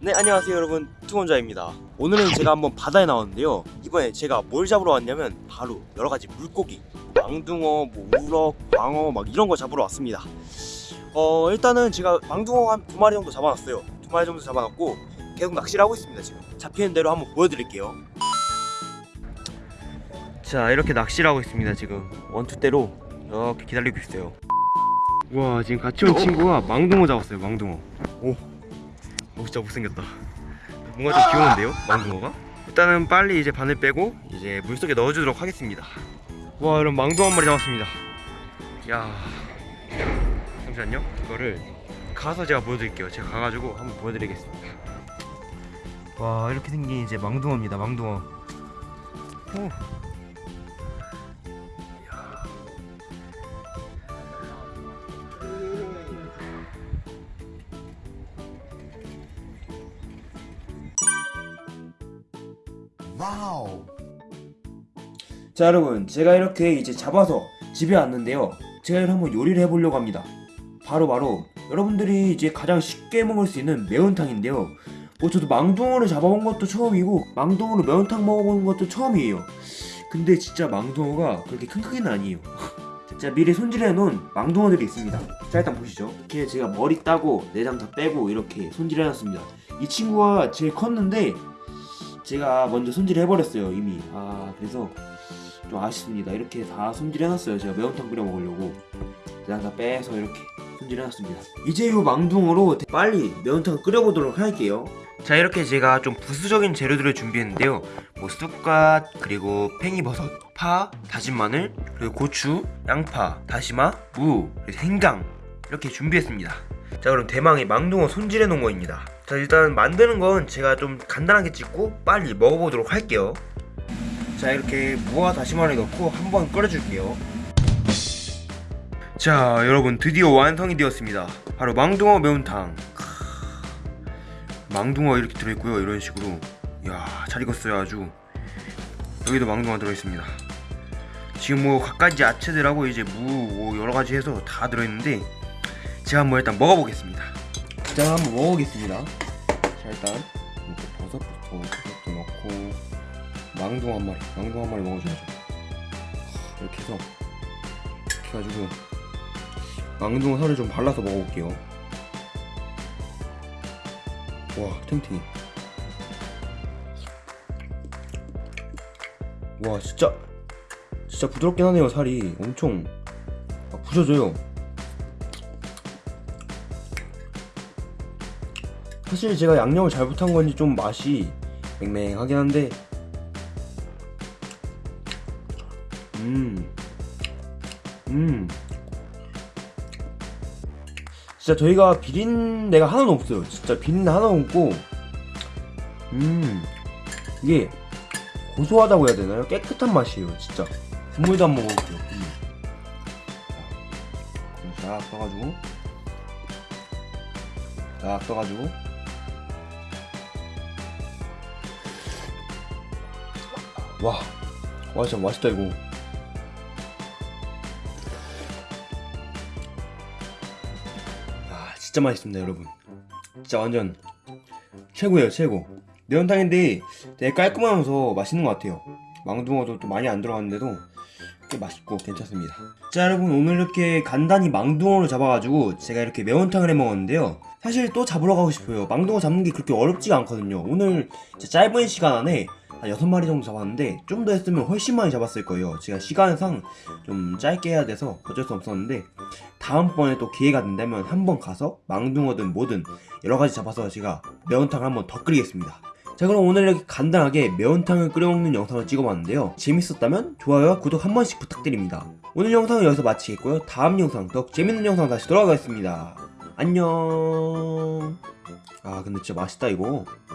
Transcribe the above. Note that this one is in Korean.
네 안녕하세요 여러분. 투원자입니다. 오늘은 제가 한번 바다에 나왔는데요. 이번에 제가 뭘 잡으러 왔냐면 바로 여러가지 물고기 망둥어, 뭐 우럭, 광어 막 이런 거 잡으러 왔습니다. 어 일단은 제가 망둥어 한 두 마리 정도 잡아놨어요. 두 마리 정도 잡아놨고 계속 낚시를 하고 있습니다 지금. 잡히는 대로 한번 보여드릴게요. 자 이렇게 낚시를 하고 있습니다 지금. 원투대로 이렇게 기다리고 있어요. 와 지금 같이 온 친구가 망둥어 잡았어요 망둥어. 오 오 진짜 못생겼다. 뭔가 좀 귀여운데요? 망둥어가? 일단은 빨리 이제 바늘 빼고 이제 물속에 넣어주도록 하겠습니다. 와 이런 망둥어 한 마리 잡았습니다. 야. 잠시만요. 이거를 가서 제가 보여드릴게요. 제가 가가지고 한번 보여드리겠습니다. 와 이렇게 생긴 이제 망둥어입니다 망둥어. 오. Wow. 자 여러분 제가 이렇게 이제 잡아서 집에 왔는데요. 제가 이걸 한번 요리를 해보려고 합니다. 바로 바로 여러분들이 이제 가장 쉽게 먹을 수 있는 매운탕인데요. 뭐 저도 망둥어를 잡아본 것도 처음이고 망둥어로 매운탕 먹어본 것도 처음이에요. 근데 진짜 망둥어가 그렇게 큰 크기는 아니에요. 자 미리 손질해 놓은 망둥어들이 있습니다. 자 일단 보시죠. 이렇게 제가 머리 따고 내장 다 빼고 이렇게 손질해 놨습니다. 이 친구가 제일 컸는데 제가 먼저 손질해 버렸어요 이미. 아 그래서 좀 아쉽습니다. 이렇게 다 손질해 놨어요. 제가 매운탕 끓여 먹으려고. 그냥 다 빼서 이렇게 손질해 놨습니다. 이제 이 망둥어로 빨리 매운탕을 끓여 보도록 할게요. 자 이렇게 제가 좀 부수적인 재료들을 준비했는데요. 뭐 쑥갓 그리고 팽이버섯 파 다진 마늘 그리고 고추 양파 다시마 무 그리고 생강 이렇게 준비했습니다 자 그럼 대망의 망둥어 손질해 놓은 거입니다. 자 일단 만드는 건 제가 좀 간단하게 찍고 빨리 먹어보도록 할게요. 자 이렇게 무와 다시마를 넣고 한번 끓여줄게요. 자 여러분 드디어 완성이 되었습니다. 바로 망둥어 매운탕. 크, 망둥어 이렇게 들어있고요 이런 식으로. 이야 잘 익었어요 아주. 여기도 망둥어 들어있습니다. 지금 뭐 갖가지 야채들하고 이제 무 뭐 여러가지 해서 다 들어있는데 제가 한번 일단 먹어보겠습니다. 자 한번 먹어보겠습니다. 자 일단 이렇게 버섯부터 버섯도 넣고 망둥어 한 마리 망둥어 한 마리 먹어줘야죠. 이렇게 해서 이렇게 해가지고 망둥어 살을 좀 발라서 먹어볼게요. 와 탱탱이. 와 진짜 진짜 부드럽긴 하네요 살이. 엄청 막 부셔져요 사실 제가 양념을 잘못한 건지 좀 맛이 맹맹하긴 한데 음. 음. 진짜 저희가 비린 데가 하나도 없어요. 진짜 비린 데 하나도 없고, 음. 이게 고소하다고 해야 되나요? 깨끗한 맛이에요, 진짜. 국물도 한번 먹어볼게요. 음. 자, 싹 떠가지고. 싹 떠가지고. 와, 와, 진짜 맛있다, 이거. 아 진짜 맛있습니다 여러분. 진짜 완전 최고예요 최고. 매운탕인데 되게 깔끔하면서 맛있는 것 같아요. 망둥어도 또 많이 안 들어갔는데도 꽤 맛있고 괜찮습니다. 자 여러분 오늘 이렇게 간단히 망둥어를 잡아가지고 제가 이렇게 매운탕을 해 먹었는데요. 사실 또 잡으러 가고 싶어요. 망둥어 잡는 게 그렇게 어렵지가 않거든요. 오늘 짧은 시간 안에 한 6마리 정도 잡았는데 좀 더 했으면 훨씬 많이 잡았을 거예요. 제가 시간상 좀 짧게 해야 돼서 어쩔 수 없었는데 다음번에 또 기회가 된다면 한번 가서 망둥어든 뭐든 여러가지 잡아서 제가 매운탕을 한번 더 끓이겠습니다. 자 그럼 오늘 이렇게 간단하게 매운탕을 끓여먹는 영상을 찍어봤는데요. 재밌었다면 좋아요와 구독 한 번씩 부탁드립니다. 오늘 영상은 여기서 마치겠고요. 다음 영상 더 재밌는 영상 다시 돌아가겠습니다. 안녕. 아 근데 진짜 맛있다 이거